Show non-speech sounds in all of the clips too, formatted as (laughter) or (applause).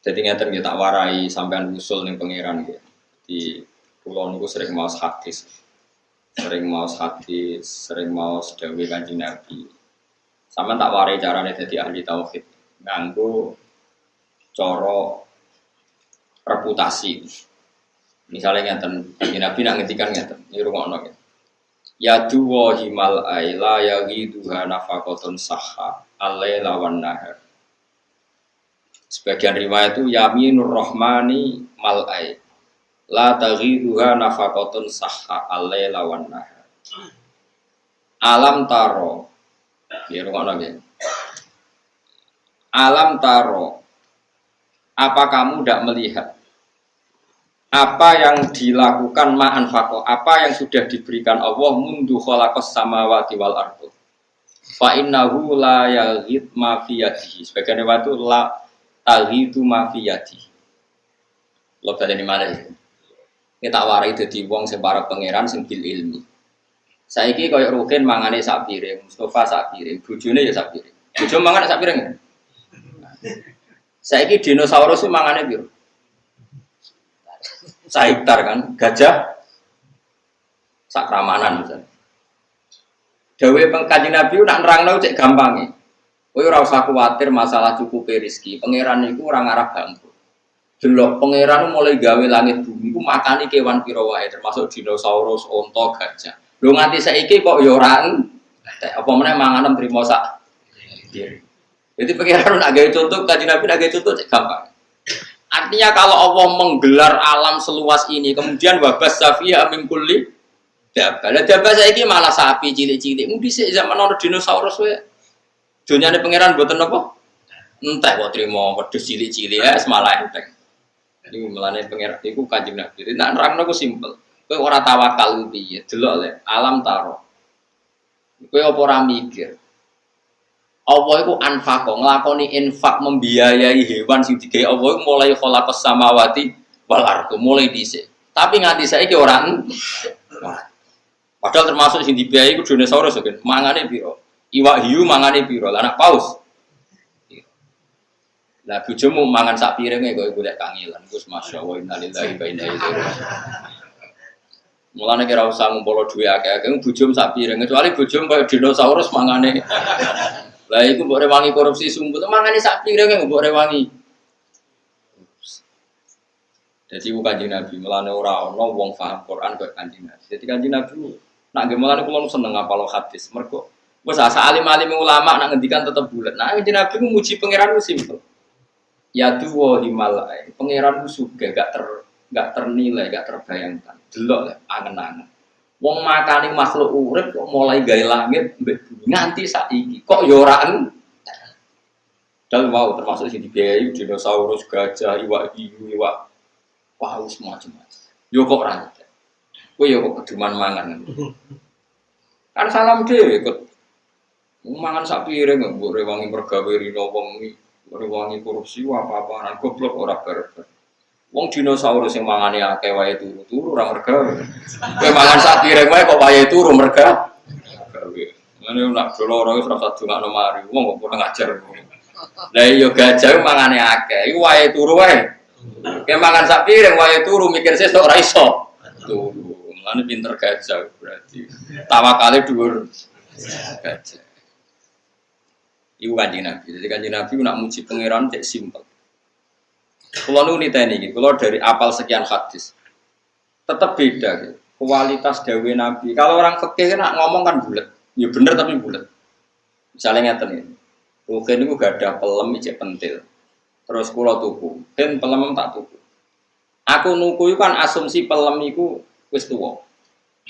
Jadi ngeten kita warai sampean usul ning pangeran gitu. Di pulau niku sering mau hadis. Sering mau hadis, sering mau sedawi kanjeng Nabi. Sampean tak warai carane jadi ahli tauhid. Nganggo coro reputasi. Misalnya ngeten, kanjeng Nabi nak ngetikan ngeten, ini rungokno gitu. Ya duwa himal aila ya giduha nafakotun saha alaila wan nahar Sebagian riwayat itu yaminur rahmani mal'ai. La taghiduha nafakotun sahha alai lawan nahar. Alam taro. Ya lagi. Alam taro. Apa kamu tidak melihat apa yang dilakukan ma'an fako, apa yang sudah diberikan Allah mundu khalaqas samawati wal ardu. Fa innahu la yaghid ma fi yadihi. Sebagian waktu la itu mafiyati. Lo di mana ya? Ini tak warai jadi wong sing pangeran sing bil ilmi. Saiki koyo Rukin mangane sak piring, Mustafa sak piring, ya sak piring. Bojo mangan sak piring. Dinosaurus mangane piro? Saiktar kan, gajah sak ramanan misalnya. Dawe pengkaji Nabi nak nerangno cek gampangnya. Kowe ora usah kuwatir masalah cukup rezeki. Pangeran iku orang Arab bangku. Delok pangeran mulai gawe langit bumi iku makani kewan pira wae termasuk dinosaurus, onto, gajah. Lho nganti saiki kok ya ora apa meneh manganem trimo sak. Jadi pangeran nak gawe contoh kaji Nabi nak gawe contoh gampang. Artinya kalau Allah menggelar alam seluas ini, kemudian amin kulli dabah. Lah dabah saiki malah sapi cilik-cilik. Mungkin zaman ono dinosaurus wae. Dunia ini pangeran buatan apa? Entah kok terima wedhus cilik-cilik ya semalah enteng. Ini melane pangeran iku kanjeng Nabi. Nah nerangno ku simpel. Kowe ora tawakal piye? Delok le alam taro. Kowe apa ora mikir? Allah iku anfaqo nglakoni infak membiayai hewan sing digawe Allah mulai khalaqas samawati wal ardu mulai dhisik. Tapi nganti saiki ora Padahal termasuk sing dibiayai ku dinosaurus kan. Mangane piro? Iwak hiu mangane piro? Anak paus. Lah bojomu mangan sak piringe kok golek kangilan. Gus masyaallah innalillahi wa inna ilaihi. Mulane kira usah ngumpul duwe akeh-akeh bojomu sak piring. Kecuali bojomu koyo dinosaurus mangane. Lah iku mbok rewangi korupsi sumput mangane sak piringe mbok rewangi. Jadi bukan kanjeng Nabi, melane ora ana wong paham Quran kok kanjeng Nabi. Jadi kanjeng Nabi nak nggih mulane kula seneng ngapal hadis. Mergo Wes asa alim-alim ulama nak ngendikan tetap bulat. Nah, ini Nabi muji pangeran itu simpel. Ya tuwa himalai. Pangeran itu juga gak ter gak ternilai, gak terbayangkan. Delok ya, angen-angen. Wong makani makhluk urip kok mulai gaya langit nganti saiki. Kok yoran? Dan wow termasuk sini dibiayai dinosaurus, gajah, iwak hiu, iwak paus macam-macam. Yo kok rantai. Kowe yo kok keduman mangan. (laughs) Kan salam dhewe ikut Mangan sak piring mbok rewangi mergawe rino wong rewangi korupsi apa-apaan goblok ora barbar. Wong dinosaurus sing mangane akeh wae turu-turu ora mergawe. Kowe mangan sak piring wae kok wae turu mergawe. Ngene nak doloro wis rasa dongakno mari. Wong kok kurang ajar. Lah iya gajah mangane akeh, iku wae turu wae. Kowe mangan sak piring wae turu mikir sesuk ora iso. Turu. Mulane pinter gajah berarti. Tawakale dhuwur. Gajah. Iku kanjeng Nabi. Jadi kanjeng Nabi nak muji pangeran cek simpel. Kalau nu nita ini, kalau dari apal sekian hadis, tetap beda. Gitu. Kualitas dawe Nabi. Kalau orang fikih nak ngomong kan bulat, ya bener tapi bulat. Misalnya ngeten ini, mungkin itu gak ada pelem cek pentil. Terus kulo tuku, dan pelem tak tuku. Aku nuku itu kan asumsi pelem itu wis tua.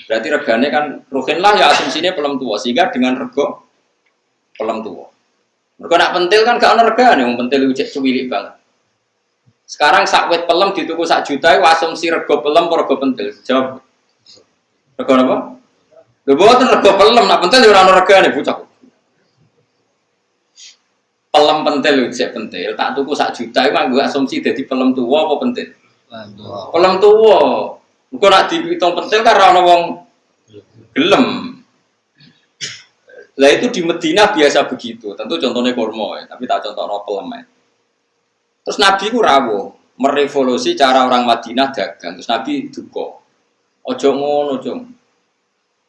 Berarti regane kan rugen lah ya asumsinya pelem tua sehingga dengan rego pelem tua. Mereka nak pentil kan gak nerga nih, pentil ucap cuwilik banget. Sekarang sakwet pelem dituku sak juta, asumsi rego pelem rego pentil. Jawab. Rego apa? Lho boten rego pelem, nak pentil ora ono regane bocah. Pelem pentil ucap pentil, tak tuku sak juta iku nganggo asumsi dadi pelem tua apa pentil? Pelem tua. Engko nak dihitung pentil kan ora ono wong gelem. Lah itu di Medina biasa begitu. Tentu contohnya kormo ya, tapi tak contoh no pelemen. Terus Nabi ku rawo, merevolusi cara orang Madinah dagang. Terus Nabi duka. Ojo ngono, ojo.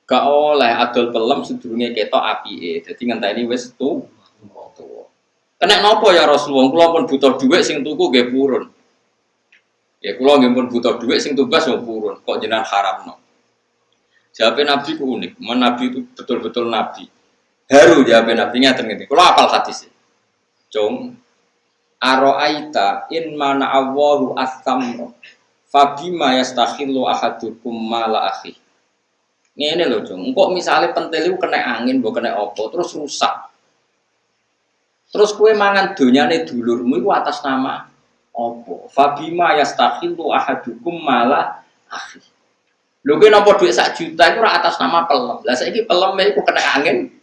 Gak oleh adol pelem sedurunge ketok apike. Dadi wis tu tuwa. Kena nopo ya Rasulullah? Kula pun butuh duit sing tuku nggih purun. Ya kula nggih pun butuh duit sing tugas yo purun. Kok jenengan haramno? Jawabnya Nabi ku unik. Men Nabi itu betul-betul Nabi. Haru jawabnya Nabi ngaten ngene. Kula apal hadis. Cung, Aro'aita in mana Allahu as-samra fabima yastakhillu ahadukum mala akhi. Ngene lho, Jung. Engkok misalnya pentil itu kena angin, mbok kena opo, terus rusak. Terus kue mangan donyane dulurmu itu atas nama opo. Fabima yastakhillu ahadukum mala akhi. Lho kowe nampa dhuwit sak juta itu atas nama pelem. Lah saiki pelem iku kena angin.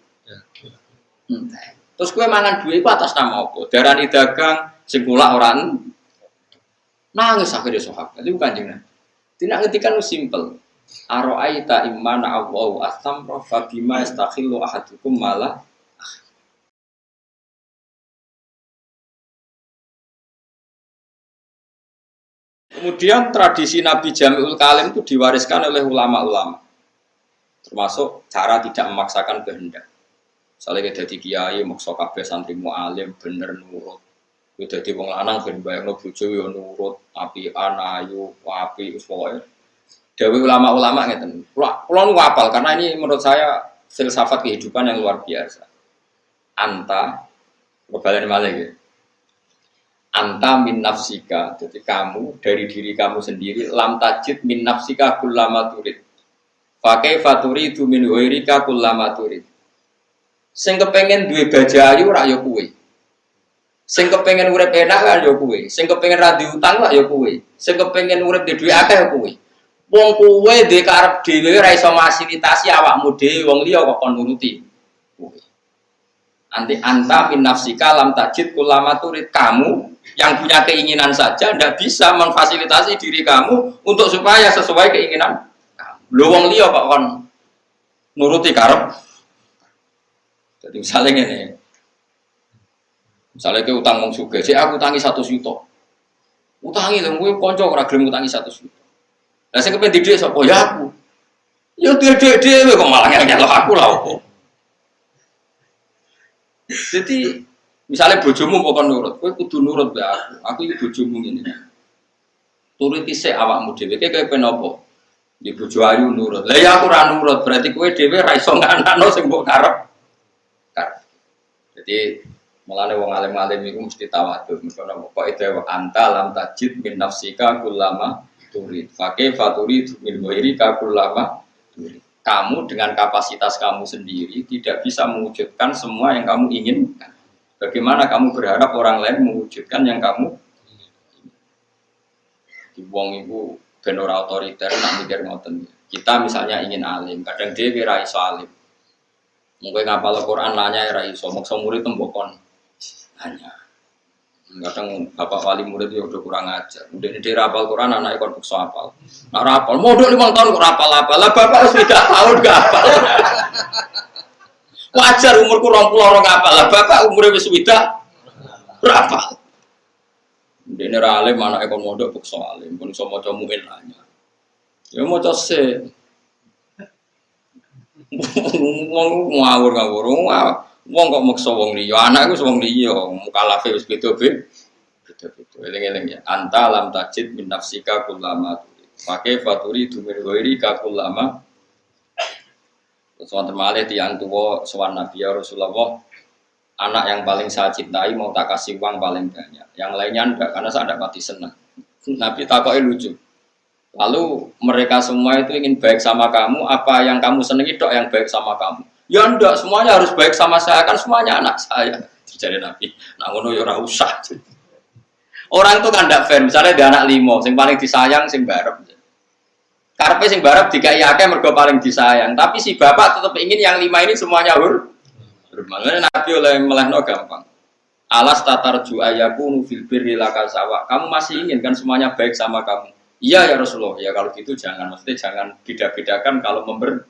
Hmm. Terus kue mangan duit itu atas nama apa? Darani dagang sing kula orang nangis akhirnya sahabat. Itu bukan jangan. Tidak ngetikan lu simple. Aro'aita imana Allahu astamra fabima istakhillu ahadukum malah Kemudian tradisi Nabi Jamiul Kalim itu diwariskan oleh ulama-ulama. Termasuk cara tidak memaksakan kehendak. Misalnya kita jadi kiai, maksa kabeh santri mu'alim, bener nurut. Kita jadi wong lanang, ben bayangno bojo yo nurut, api anayu, api, uswoy. Dewi ulama-ulama ngeten. Kulo nu apal karena ini menurut saya filsafat kehidupan yang luar biasa. Anta, kebalen malah gitu. Anta min nafsika, jadi kamu dari diri kamu sendiri lam tajid min nafsika kullama turid. Pakai faturi itu min wairika kullama turid Sing kepengen duwe baja ayu rak yo kuwe. Sing kepengen urip enak kan yo kuwe. Sing kepengen ra utang lah yo kuwe. Sing kepengen urip di duwe akeh yo kuwe. Wong kuwe dhe karep dhewe ra iso fasilitasi awakmu dhewe wong liya kok kon nuruti. Kuwe. Anti anta min nafsika lam tajid kulama turid kamu yang punya keinginan saja ndak bisa memfasilitasi diri kamu untuk supaya sesuai keinginan kamu. Lho wong liya kok kon nuruti karep jadi misalnya ini, misalnya ke utang wong suge, si aku utangi satu juta, utangi dong, gue konco ora gelem utangi satu juta. Nah saya kepengen dia sopo ya aku, ya dia dia dia, kok malah ngel aku lah kok. Jadi misalnya bojomu pokok nurut, gue kudu nurut be aku, aku itu bojomu ini. Turuti se awakmu dhewe, kayak penopo. Di bojo ayu nurut. Lah ya aku ra nurut, berarti kowe dhewe ra iso nganakno sing karep. Jadi melane wong alim-alim itu mesti tawadhu. Misalnya kok itu anta lam tajid min nafsika kullama turid. Fakih faturi min ka kullama turid. Kamu dengan kapasitas kamu sendiri tidak bisa mewujudkan semua yang kamu inginkan. Bagaimana kamu berharap orang lain mewujudkan yang kamu di wong ibu benora otoriter nak mikir ngoten. Kita misalnya ingin alim, kadang dia kira iso alim Mungkin ngapal Al-Quran nanya ya iso, maksa murid tembokon nanya. Kadang bapak wali murid ya udah kurang ajar. Udah ini rapal Quran anak ikon bukso apal. Nah rapal, dua lima tahun kok rapal apa? Lah bapak tidak tahun gak apal. (laughs) Wajar umurku kurang puluh orang apal. Lah bapak umurnya wis tidak berapa? Udah ini ralim anak ikon modok bukso alim. Pun iso mau muin nanya. Ya mau se wong ngawur ngawur wong kok maksa wong liya? Anak wong liya mukalafe wis beda-beda. Beda-beda eling-eling ya. Anta lam tajid min nafsika kullama pakai faturi dumir goiri ka kullama terus wonten malih tiyang tuwa sowan Nabi ya Rasulullah anak yang paling saya cintai mau tak kasih uang paling banyak. Yang lainnya enggak karena saya tidak mati senang. Nabi takoi lucu Lalu mereka semua itu ingin baik sama kamu, apa yang kamu senangi dok yang baik sama kamu. Ya enggak, semuanya harus baik sama saya, kan semuanya anak saya. Jadi Nabi, nah ngono ya usah. Orang itu kan tidak fair, misalnya dia anak limo, sing paling disayang, sing barep. Karpe sing barep dikai akeh mergo paling disayang, tapi si bapak tetap ingin yang lima ini semuanya hur. Makanya Nabi oleh melehno gampang. Alas tatar ju ayaku fil birri sawa. Kamu masih ingin kan semuanya baik sama kamu. Iya ya Rasulullah, ya kalau gitu jangan, maksudnya jangan beda-bedakan kalau member